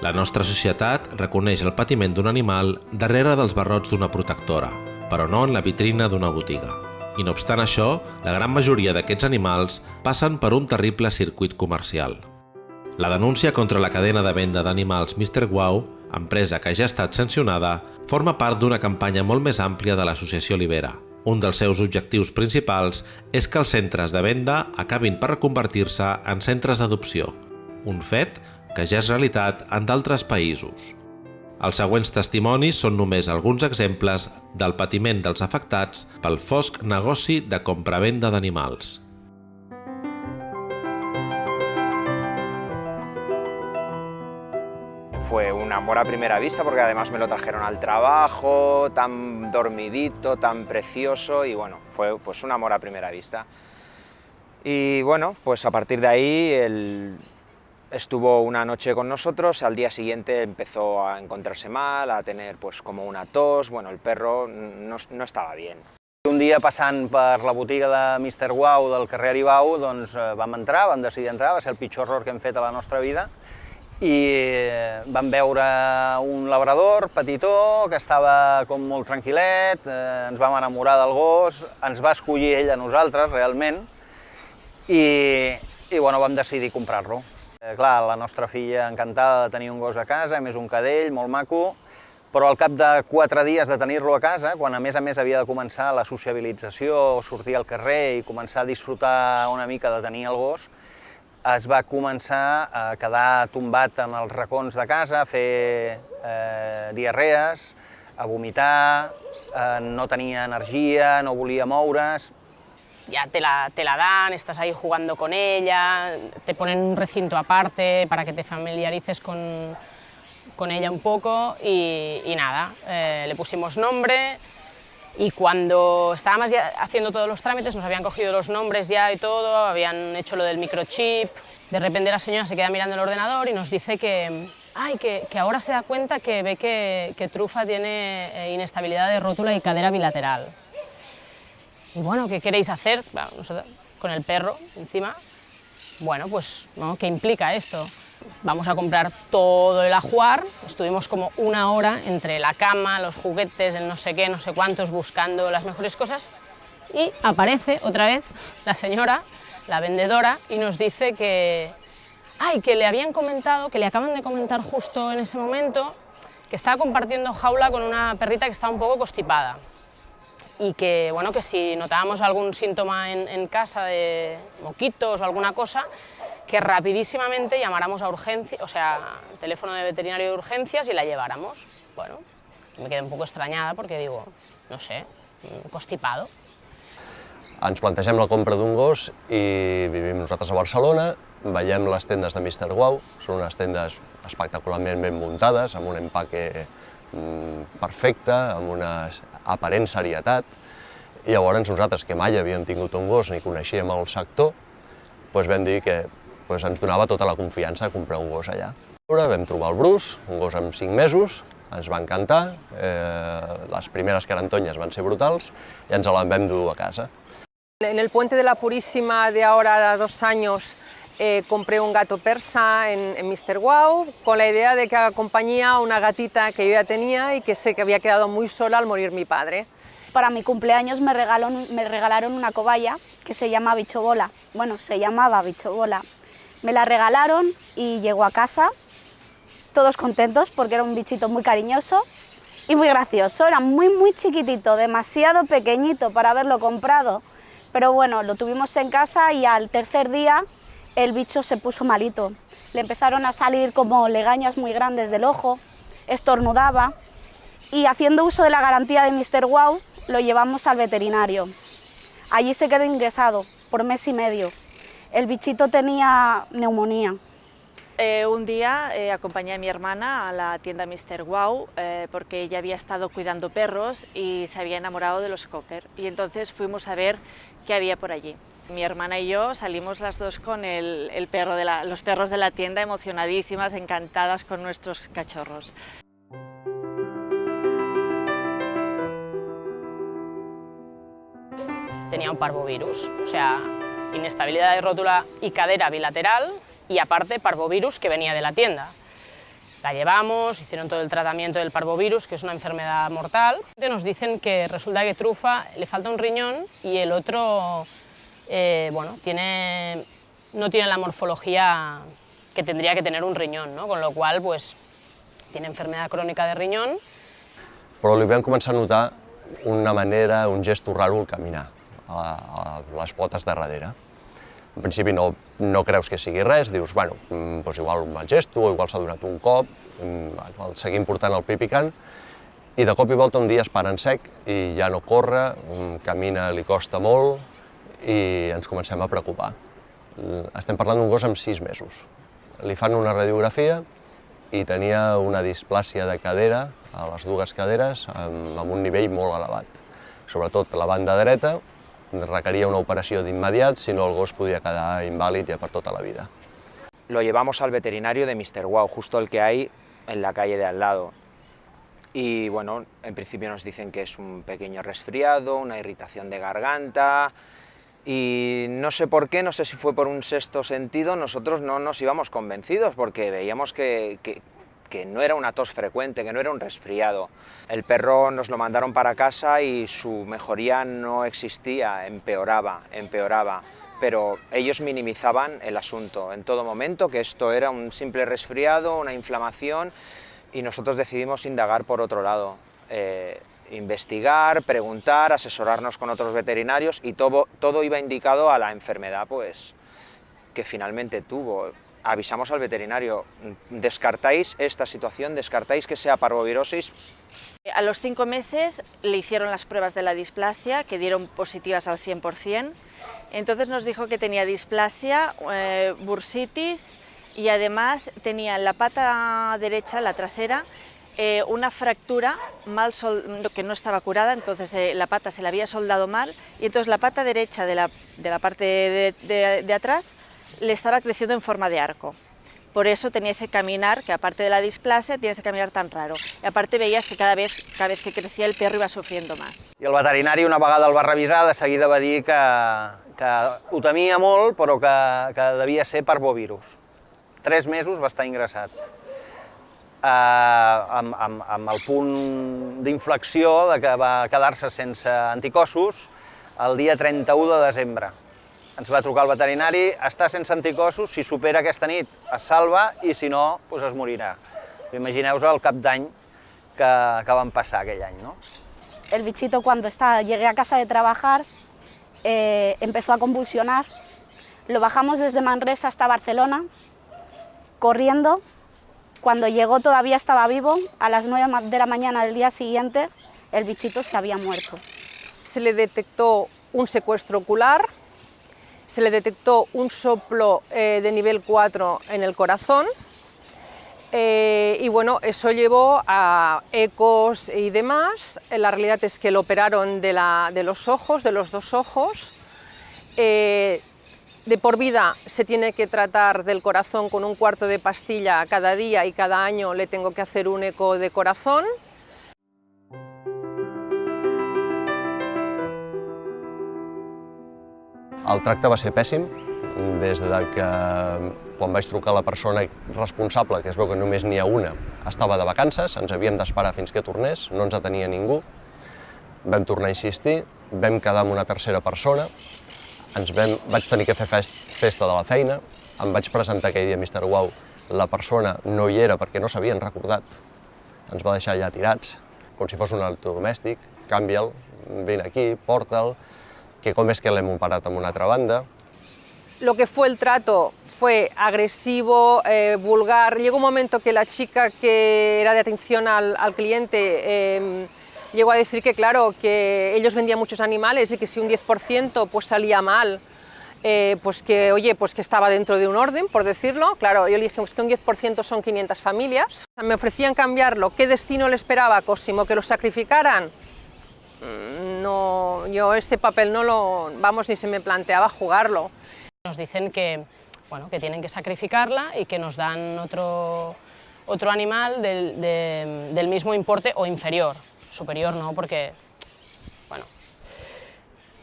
La nostra societat reconeix el patiment d'un animal darrere dels barrots d'una protectora, però no en la vitrina d'una botiga. I no obstant això, la gran majoria d'aquests animals passen per un terrible circuit comercial. La denúncia contra la cadena de venda d'animals Mr. Wow, empresa que ja ha estat sancionada, forma part d'una campanya molt més àmplia de l'associació Libera. Un dels seus objectius principals és que els centres de venda acabin per reconvertir-se en centres d'adopció, un fet que ja és realitat en d'altres països. Els següents testimonis són només alguns exemples del patiment dels afectats pel fosc negoci de compravenda d'animals. Fue un amor a primera vista porque además me lo trajeron al trabajo, tan dormidito, tan precioso y bueno, fue pues un amor a primera vista. Y bueno, pues a partir de ahí el, Estuvo una noche con nosotros, al día siguiente empezó a encontrarse mal, a tener pues como una tos, bueno, el perro no, no estava bien. Un dia passant per la botiga de Mr. Wow del carrer Aribau, doncs eh, vam entrar, vam decidir entrar, va ser el pitjor error que hem fet a la nostra vida, i eh, vam veure un labrador petitó que estava com molt tranquil·let, eh, ens vam enamorar del gos, ens va escollir ell a nosaltres realment, i, i bueno, vam decidir comprar-lo. Eh, clar, la nostra filla encantada de tenir un gos a casa, més un cadell, molt maco, però al cap de quatre dies de tenir-lo a casa, quan a més a més havia de començar la sociabilització, sortir al carrer i començar a disfrutar una mica de tenir el gos, es va començar a quedar tombat en els racons de casa, a fer eh, diarrees, a vomitar, eh, no tenia energia, no volia moure's, ya te la, te la dan, estás ahí jugando con ella, te ponen un recinto aparte para que te familiarices con, con ella un poco y, nada, eh, le pusimos nombre y cuando estábamos ya haciendo todos los trámites nos habían cogido los nombres ya y todo, habían hecho lo del microchip, de repente la señora se queda mirando el ordenador y nos dice que, ay, que, que ahora se da cuenta que ve que, que Trufa tiene eh, inestabilidad de rótula y cadera bilateral. Y bueno, ¿qué queréis hacer? con el perro encima. Bueno, pues, ¿no? ¿qué implica esto? Vamos a comprar todo el ajuar, estuvimos como una hora entre la cama, los juguetes, el no sé qué, no sé cuántos, buscando las mejores cosas, y aparece otra vez la señora, la vendedora, y nos dice que, ay, que le habían comentado, que le acaban de comentar justo en ese momento, que estaba compartiendo jaula con una perrita que estaba un poco constipada y que, bueno, que si notábamos algún síntoma en, en, casa de moquitos o alguna cosa, que rapidísimamente llamáramos a urgencia, o sea, teléfono de veterinario de urgencias y la lleváramos. Bueno, me quedé un poco extrañada porque digo, no sé, constipado. Ens plantegem la compra d'un gos i vivim nosaltres a Barcelona, veiem les tendes de Mr. Wow, són unes tendes espectacularment ben muntades, amb un empaque mm, perfecte, amb una aparent serietat, i llavors nosaltres, que mai havíem tingut un gos ni coneixíem el sector, doncs vam dir que doncs ens donava tota la confiança de comprar un gos allà. Vam trobar el Bruce, un gos amb 5 mesos, ens va encantar, eh, les primeres carantonyes van ser brutals i ens el vam dur a casa. En el Puente de la Purísima de ahora dos años eh, compré un gato persa en, en Mr. Wow con la idea de que haga compañía a una gatita que yo ya tenía y que sé que había quedado muy sola al morir mi padre. Para mi cumpleaños me regalaron, una cobaya que se llama Bichobola, bueno, se llamaba Bichobola. Me la regalaron y llegó a casa, todos contentos porque era un bichito muy cariñoso y muy gracioso, era muy muy chiquitito, demasiado pequeñito para haberlo comprado. Pero bueno, lo tuvimos en casa y al tercer día el bicho se puso malito. Le empezaron a salir como legañas muy grandes del ojo, estornudaba y haciendo uso de la garantía de Mr. Wow lo llevamos al veterinario. Allí se quedó ingresado por mes y medio. El bichito tenía neumonía. Eh, un día eh, acompañé a mi hermana a la tienda Mr. Wow eh, porque ella había estado cuidando perros y se había enamorado de los cocker y entonces fuimos a ver qué había por allí. Mi hermana y yo salimos las dos con el, perro de los perros de la tienda emocionadísimas, encantadas con nuestros cachorros. Tenía un parvovirus, o sea, inestabilidad de rótula y cadera bilateral y aparte parvovirus que venía de la tienda. La llevamos, hicieron todo el tratamiento del parvovirus, que es una enfermedad mortal. Nos dicen que resulta que Trufa le falta un riñón y el otro eh, bueno, tiene, no tiene la morfología que tendría que tener un riñón, no? con lo qual pues, tiene enfermedad crònica de riñón. Però li vam començar a notar una manera, un gesto raro al caminar, a, a les potes de darrere. En principi no, no creus que sigui res, dius, bueno, doncs igual un mal gesto, igual s'ha donat un cop, mm, el seguim portant el pipicant, i de cop i volta un dia es para en sec i ja no corre, mm, camina li costa molt i ens comencem a preocupar. Estem parlant d'un gos amb sis mesos. Li fan una radiografia i tenia una displàcia de cadera a les dues caderes amb, amb un nivell molt elevat. Sobretot la banda dreta requería una operación de inmediat, si no el gos podía quedar invàlid ja per tota la vida. Lo llevamos al veterinario de Mr. Wow, justo el que hay en la calle de al lado. Y bueno, en principio nos dicen que es un pequeño resfriado, una irritación de garganta, y no sé por qué, no sé si fue por un sexto sentido, nosotros no nos íbamos convencidos porque veíamos que, que, no era una tos frecuente, que no era un resfriado. El perro nos lo mandaron para casa y su mejoría no existía, empeoraba, empeoraba, pero ellos minimizaban el asunto en todo momento, que esto era un simple resfriado, una inflamación, y nosotros decidimos indagar por otro lado. Eh, investigar, preguntar, asesorarnos con otros veterinarios y todo, todo iba indicado a la enfermedad pues, que finalmente tuvo avisamos al veterinario, descartáis esta situación, descartáis que sea parvovirosis. A los cinco meses le hicieron las pruebas de la displasia, que dieron positivas al 100%, entonces nos dijo que tenía displasia, eh, bursitis y además tenía en la pata derecha, la trasera, eh, una fractura mal que no estaba curada, entonces eh, la pata se le había soldado mal y entonces la pata derecha de la, de la parte de, de, atrás le estaba creciendo en forma de arco. Por eso tenía ese caminar, que aparte de la displasia, tiene ese caminar tan raro. I a part veies que cada vez, cada vez que crecía el perro iba sufriendo más. I el veterinari una vegada el va revisar, de seguida va dir que, que ho temia molt, però que, que devia ser per bovirus. Tres mesos va estar ingressat. Eh, amb, amb, amb el punt d'inflexió de que va quedar-se sense anticossos el dia 31 de desembre ens va trucar el veterinari, està sense anticossos, si supera aquesta nit es salva i si no, doncs es morirà. Imagineu-vos el cap d'any que, que van passar aquell any, no? El bichito cuando está, llegué a casa de trabajar eh, empezó a convulsionar. Lo bajamos desde Manresa hasta Barcelona, corriendo. Cuando llegó todavía estaba vivo. A las 9 de la mañana del día siguiente el bichito se había muerto. Se le detectó un secuestro ocular, se le detectó un soplo eh, de nivel 4 en el corazón eh, y bueno, eso llevó a ecos y demás. La realidad es que lo operaron de, la, de los ojos, de los dos ojos. Eh, de por vida se tiene que tratar del corazón con un cuarto de pastilla cada día y cada año le tengo que hacer un eco de corazón. El tracte va ser pèssim, des de que quan vaig trucar la persona responsable, que es veu que només n'hi ha una, estava de vacances, ens havíem d'esperar fins que tornés, no ens atenia ningú, vam tornar a insistir, vam quedar amb una tercera persona, ens vam, vaig tenir que fer fest, festa de la feina, em vaig presentar aquell dia a Mr. Wow, la persona no hi era perquè no s'havien recordat, ens va deixar allà tirats, com si fos un electrodomèstic, canvia'l, vine aquí, porta'l, que com és que l'hem operat amb una altra banda. Lo que fue el trato fue agresivo, eh, vulgar. Llegó un momento que la chica que era de atención al, al cliente eh, llegó a decir que, claro, que ellos vendían muchos animales y que si un 10% pues salía mal, eh, pues que, oye, pues que estaba dentro de un orden, por decirlo. Claro, yo le dije pues que un 10% son 500 familias. Me ofrecían cambiarlo. ¿Qué destino le esperaba a Cosimo? ¿Que lo sacrificaran? Mm, no, yo ese papel no lo, vamos, ni se me planteaba jugarlo. Nos dicen que, bueno, que tienen que sacrificarla y que nos dan otro, otro animal del, de, del mismo importe o inferior, superior no, porque, bueno,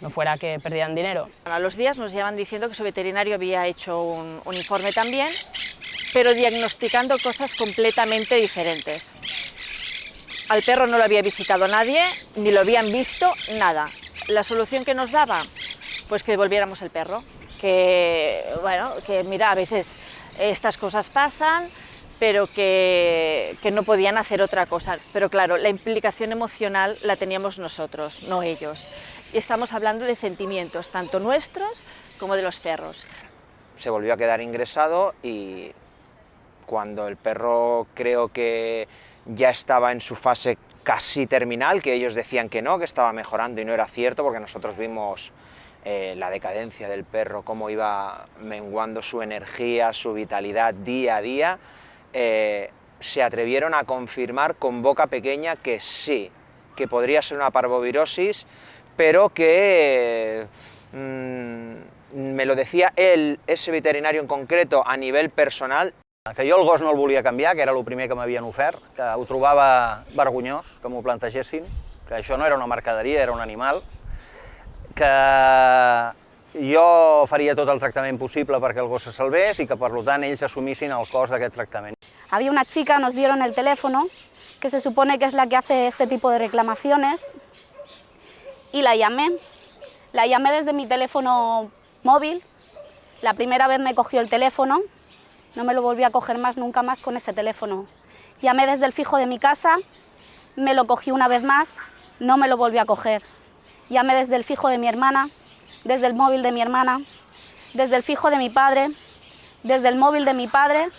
no fuera que perdieran dinero. A los días nos llevan diciendo que su veterinario había hecho un, un informe también, pero diagnosticando cosas completamente diferentes. Al perro no lo había visitado nadie, ni lo habían visto, nada. La solución que nos daba, pues que devolviéramos el perro. Que, bueno, que mira, a veces estas cosas pasan, pero que, que, no podían hacer otra cosa. Pero claro, la implicación emocional la teníamos nosotros, no ellos. Y estamos hablando de sentimientos, tanto nuestros como de los perros. Se volvió a quedar ingresado y cuando el perro creo que ya estaba en su fase casi terminal, que ellos decían que no, que estaba mejorando y no era cierto, porque nosotros vimos eh, la decadencia del perro, cómo iba menguando su energía, su vitalidad día a día, eh, se atrevieron a confirmar con boca pequeña que sí, que podría ser una parvovirosis, pero que mm, me lo decía él, ese veterinario en concreto, a nivel personal. Que jo el gos no el volia canviar, que era el primer que m'havien ofert, que ho trobava vergonyós, que m'ho plantegessin, que això no era una mercaderia, era un animal, que jo faria tot el tractament possible perquè el gos se salvés i que, per tant, ells assumissin el cost d'aquest tractament. Había una chica, nos dieron el teléfono, que se supone que es la que hace este tipo de reclamaciones, y la llamé. La llamé desde mi teléfono móvil, la primera vez me cogió el teléfono, no me lo volví a coger más, nunca más con ese teléfono. Llamé desde el fijo de mi casa, me lo cogí una vez más, no me lo volví a coger. Llamé desde el fijo de mi hermana, desde el móvil de mi hermana, desde el fijo de mi padre, desde el móvil de mi padre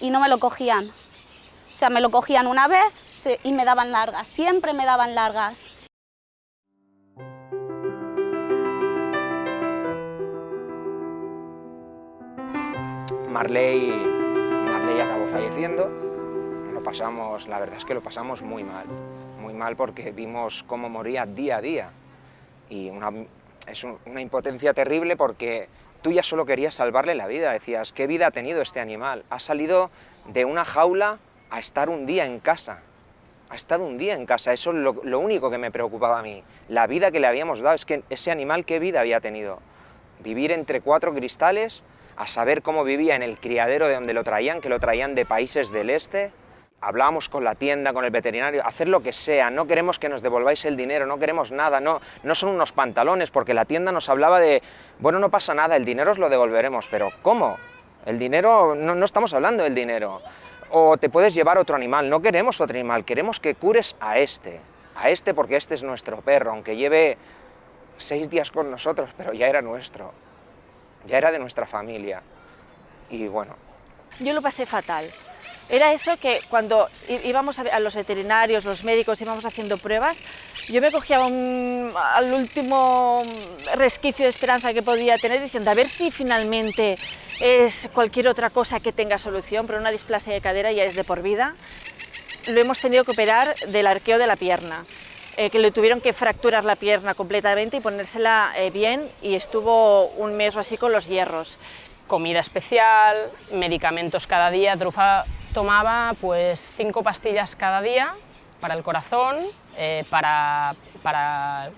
y no me lo cogían. O sea, me lo cogían una vez y me daban largas, siempre me daban largas. Marley, Marley acabó falleciendo, lo pasamos, la verdad es que lo pasamos muy mal, muy mal porque vimos cómo moría día a día y una, es un, una impotencia terrible porque tú ya solo querías salvarle la vida, decías, ¿qué vida ha tenido este animal? Ha salido de una jaula a estar un día en casa, ha estado un día en casa, eso es lo, lo único que me preocupaba a mí, la vida que le habíamos dado, es que ese animal, ¿qué vida había tenido? Vivir entre cuatro cristales, a saber cómo vivía en el criadero de donde lo traían, que lo traían de países del este. Hablábamos con la tienda, con el veterinario, hacer lo que sea, no queremos que nos devolváis el dinero, no queremos nada, no, no son unos pantalones, porque la tienda nos hablaba de, bueno, no pasa nada, el dinero os lo devolveremos, pero ¿cómo? El dinero, no, no estamos hablando del dinero. O te puedes llevar otro animal, no queremos otro animal, queremos que cures a este, a este porque este es nuestro perro, aunque lleve seis días con nosotros, pero ya era nuestro ya era de nuestra familia. Y bueno. Yo lo pasé fatal. Era eso que cuando íbamos a los veterinarios, los médicos, íbamos haciendo pruebas, yo me cogía un, al último resquicio de esperanza que podía tener, diciendo a ver si finalmente es cualquier otra cosa que tenga solución, pero una displasia de cadera ya es de por vida. Lo hemos tenido que operar del arqueo de la pierna. eh, que le tuvieron que fracturar la pierna completamente y ponérsela eh, bien y estuvo un mes o así con los hierros. Comida especial, medicamentos cada día, Trufa tomaba pues cinco pastillas cada día para el corazón, eh, para, para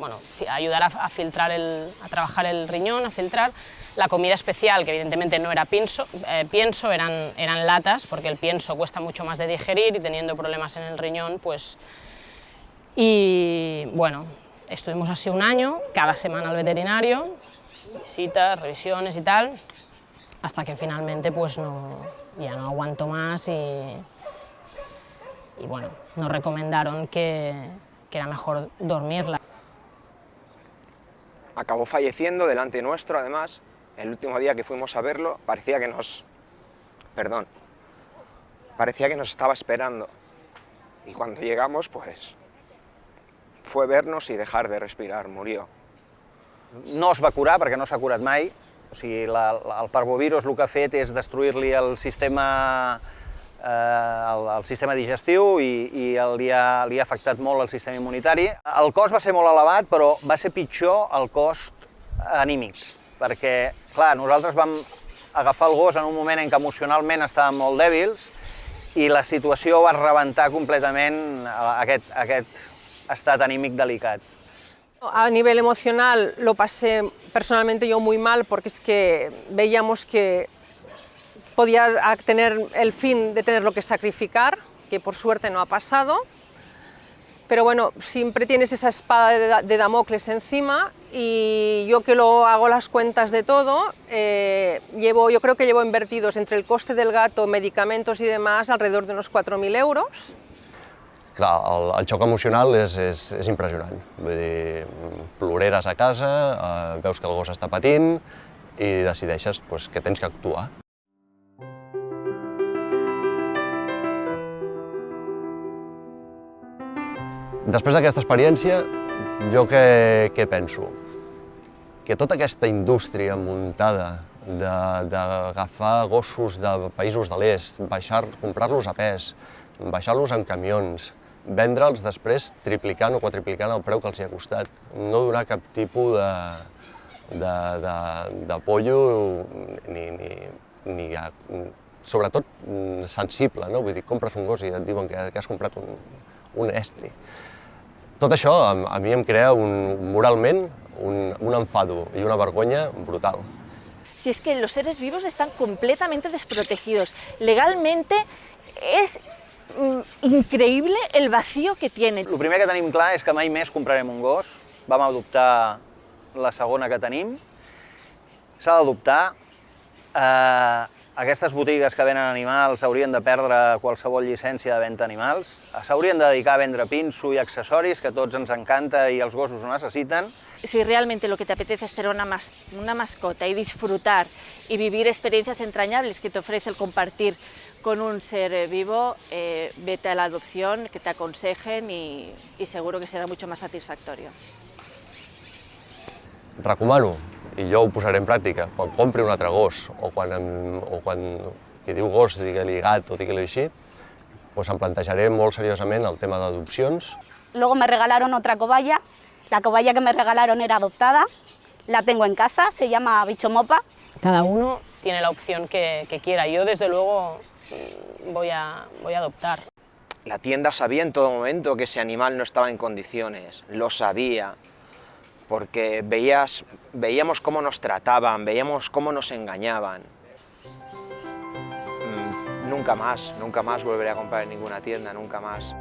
bueno, ayudar a, filtrar el, a trabajar el riñón, a filtrar. La comida especial, que evidentemente no era pienso, eh, pienso eran, eran latas, porque el pienso cuesta mucho más de digerir y teniendo problemas en el riñón, pues y bueno, estuvimos así un año, cada semana al veterinario, visitas, revisiones y tal, hasta que finalmente pues no, ya no aguanto más y, y bueno, nos recomendaron que, que era mejor dormirla. Acabó falleciendo delante nuestro, además, el último día que fuimos a verlo, parecía que nos... perdón, parecía que nos estaba esperando. Y cuando llegamos, pues, fue vernos i dejar de respirar, murió. No es va curar perquè no s'ha curat mai, o sigui, la, la, el parvovirus el que ha fet és destruir-li el sistema eh, el, el sistema digestiu i, i el, li, ha, li ha afectat molt el sistema immunitari. El cost va ser molt elevat, però va ser pitjor el cost anímic, perquè, clar, nosaltres vam agafar el gos en un moment en què emocionalment estàvem molt dèbils i la situació va rebentar completament aquest, aquest estat anímic delicat. A nivel emocional lo pasé personalmente yo muy mal porque es que veíamos que, podía tener el fin de tenerlo que sacrificar, que por suerte no ha pasado, pero bueno, siempre tienes esa espada de Damocles encima y yo que lo hago las cuentas de todo, eh, llevo, yo creo que llevo invertidos entre el coste del gato, medicamentos y demás, alrededor de unos 4.000 euros. Clar, el, el xoc emocional és, és, és impressionant. Vull dir, ploreres a casa, eh, veus que el gos està patint i decideixes pues, que tens que actuar. Després d'aquesta experiència, jo què, què penso? Que tota aquesta indústria muntada d'agafar gossos de països de l'est, comprar-los a pes, baixar-los en camions, vendre'ls després triplicant o quadriplicant el preu que els hi ha costat, no donar cap tipus de, de, de, de pollo ni, ni, ni a, sobretot sensible, no? Vull dir, compres un gos i et diuen que, que has comprat un, un estri. Tot això a, a mi em crea un, moralment un, un enfado y una vergonya brutal. Si es que los seres vivos están completamente desprotegidos. Legalmente mm, increïble el vacío que tienen. El primer que tenim clar és que mai més comprarem un gos. Vam adoptar la segona que tenim. S'ha d'adoptar. Eh, aquestes botigues que venen animals haurien de perdre qualsevol llicència de venda animals, s'haurien de dedicar a vendre pinso i accessoris, que tots ens encanta i els gossos ho necessiten. Si realmente lo que te apetece es tener una, mas una mascota y disfrutar y vivir experiencias entrañables que te ofrece el compartir con un ser vivo, eh, vete a la adopción, que te aconsejen y, y seguro que será mucho más satisfactorio. Recomano i jo ho posaré en pràctica, quan compri un altre gos o quan, em, o quan qui diu gos digui-li gat o digui-li així, pues em plantejaré molt seriosament el tema d'adopcions. Luego me regalaron otra cobaya, la cobaya que me regalaron era adoptada, la tengo en casa, se llama Bicho Mopa. Cada uno tiene la opción que, que quiera, yo desde luego mm, voy a, voy a adoptar. La tienda sabía en todo momento que ese animal no estaba en condiciones, lo sabía, porque veías, veíamos cómo nos trataban, veíamos cómo nos engañaban. Mm, nunca más, nunca más volveré a comprar en ninguna tienda, nunca más.